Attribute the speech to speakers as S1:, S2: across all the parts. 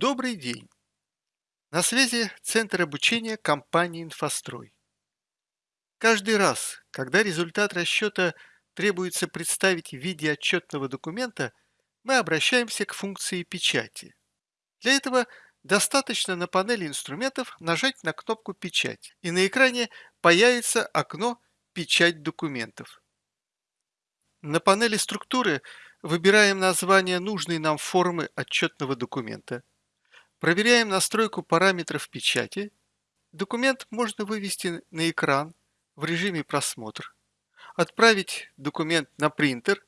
S1: Добрый день! На связи Центр обучения компании «Инфострой». Каждый раз, когда результат расчета требуется представить в виде отчетного документа, мы обращаемся к функции печати. Для этого достаточно на панели инструментов нажать на кнопку «Печать», и на экране появится окно «Печать документов». На панели структуры выбираем название нужной нам формы отчетного документа, проверяем настройку параметров печати, документ можно вывести на экран в режиме просмотр, отправить документ на принтер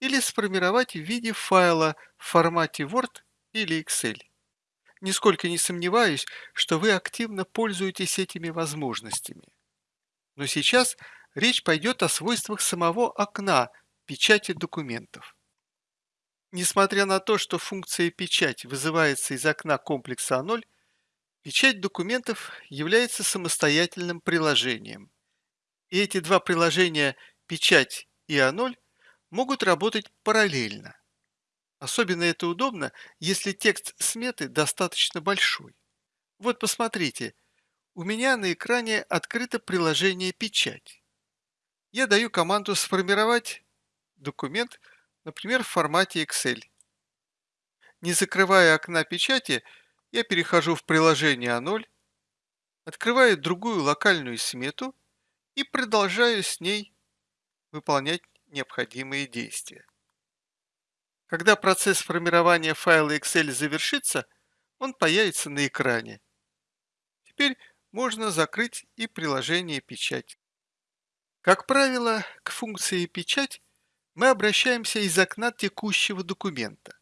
S1: или сформировать в виде файла в формате Word или Excel. Нисколько не сомневаюсь, что вы активно пользуетесь этими возможностями. Но сейчас речь пойдет о свойствах самого окна печати документов. Несмотря на то, что функция «Печать» вызывается из окна комплекса А0, печать документов является самостоятельным приложением. И эти два приложения «Печать» и А0 могут работать параллельно. Особенно это удобно, если текст сметы достаточно большой. Вот посмотрите, у меня на экране открыто приложение «Печать». Я даю команду «Сформировать документ», например, в формате Excel. Не закрывая окна печати, я перехожу в приложение А0, открываю другую локальную смету и продолжаю с ней выполнять необходимые действия. Когда процесс формирования файла Excel завершится, он появится на экране. Теперь можно закрыть и приложение «Печать». Как правило, к функции «Печать» мы обращаемся из окна текущего документа.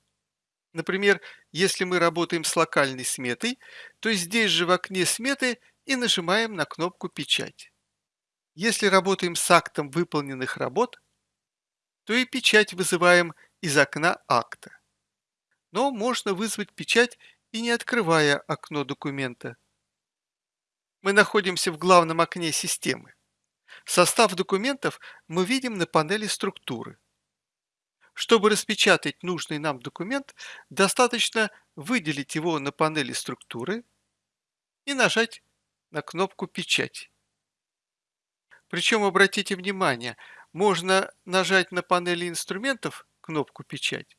S1: Например, если мы работаем с локальной сметой, то здесь же в окне сметы и нажимаем на кнопку «Печать». Если работаем с актом выполненных работ, то и печать вызываем из окна акта. Но можно вызвать печать и не открывая окно документа. Мы находимся в главном окне системы. Состав документов мы видим на панели структуры. Чтобы распечатать нужный нам документ, достаточно выделить его на панели структуры и нажать на кнопку «Печать». Причем, обратите внимание, можно нажать на панели инструментов кнопку «Печать»,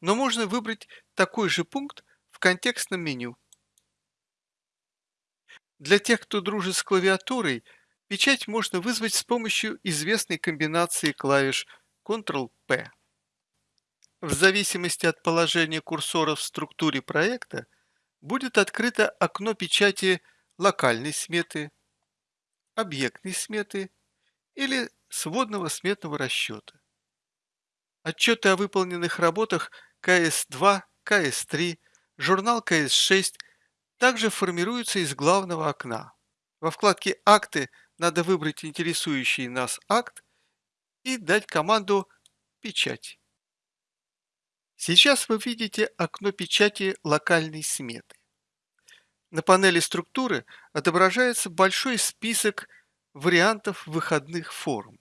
S1: но можно выбрать такой же пункт в контекстном меню. Для тех, кто дружит с клавиатурой, печать можно вызвать с помощью известной комбинации клавиш Ctrl-P. В зависимости от положения курсора в структуре проекта будет открыто окно печати локальной сметы, объектной сметы или сводного сметного расчета. Отчеты о выполненных работах КС-2, КС-3, журнал КС-6 также формируются из главного окна. Во вкладке «Акты» надо выбрать интересующий нас акт и дать команду «Печать». Сейчас вы видите окно печати локальной сметы. На панели структуры отображается большой список вариантов выходных форм.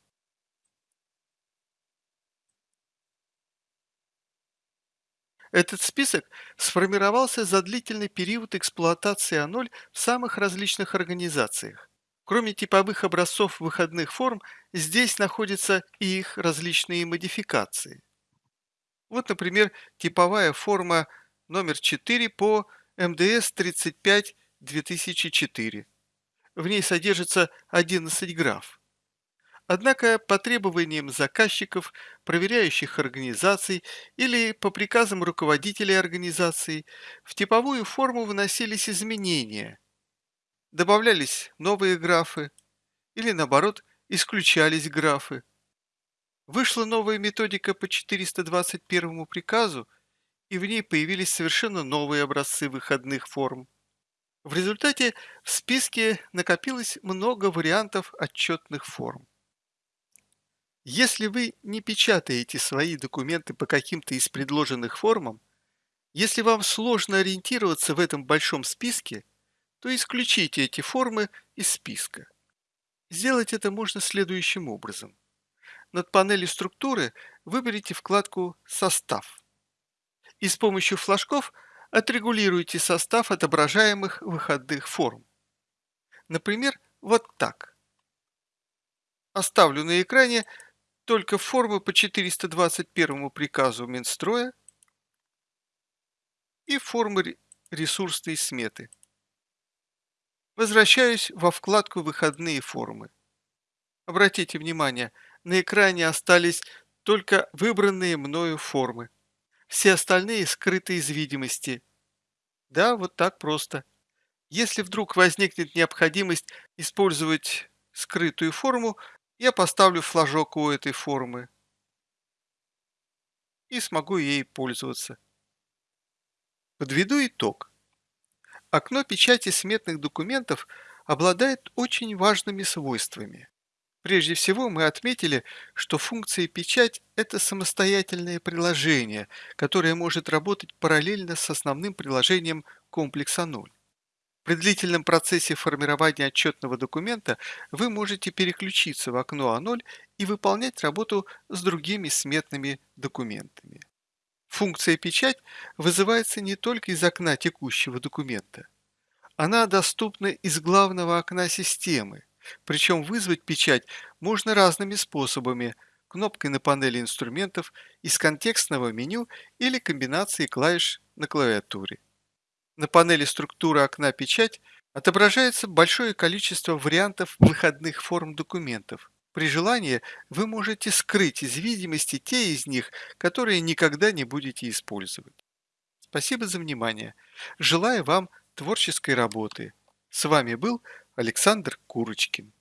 S1: Этот список сформировался за длительный период эксплуатации А0 в самых различных организациях. Кроме типовых образцов выходных форм, здесь находятся и их различные модификации. Вот, например, типовая форма номер 4 по МДС 35 2004. В ней содержится 11 граф. Однако по требованиям заказчиков, проверяющих организаций или по приказам руководителей организации в типовую форму вносились изменения. Добавлялись новые графы или, наоборот, исключались графы. Вышла новая методика по 421 приказу, и в ней появились совершенно новые образцы выходных форм. В результате в списке накопилось много вариантов отчетных форм. Если вы не печатаете свои документы по каким-то из предложенных формам, если вам сложно ориентироваться в этом большом списке, то исключите эти формы из списка. Сделать это можно следующим образом. Над панелью структуры выберите вкладку «Состав» и с помощью флажков отрегулируйте состав отображаемых выходных форм. Например, вот так. Оставлю на экране только формы по 421 приказу Минстроя и формы ресурсной сметы. Возвращаюсь во вкладку «Выходные формы». Обратите внимание, на экране остались только выбранные мною формы. Все остальные скрыты из видимости. Да, вот так просто. Если вдруг возникнет необходимость использовать скрытую форму, я поставлю флажок у этой формы и смогу ей пользоваться. Подведу итог. Окно печати сметных документов обладает очень важными свойствами. Прежде всего мы отметили, что функция печать– это самостоятельное приложение, которое может работать параллельно с основным приложением комплекса 0. При длительном процессе формирования отчетного документа вы можете переключиться в окно А0 и выполнять работу с другими сметными документами. Функция «Печать» вызывается не только из окна текущего документа. Она доступна из главного окна системы, причем вызвать печать можно разными способами – кнопкой на панели инструментов, из контекстного меню или комбинацией клавиш на клавиатуре. На панели структуры окна «Печать» отображается большое количество вариантов выходных форм документов. При желании вы можете скрыть из видимости те из них, которые никогда не будете использовать. Спасибо за внимание. Желаю вам творческой работы. С вами был Александр Курочкин.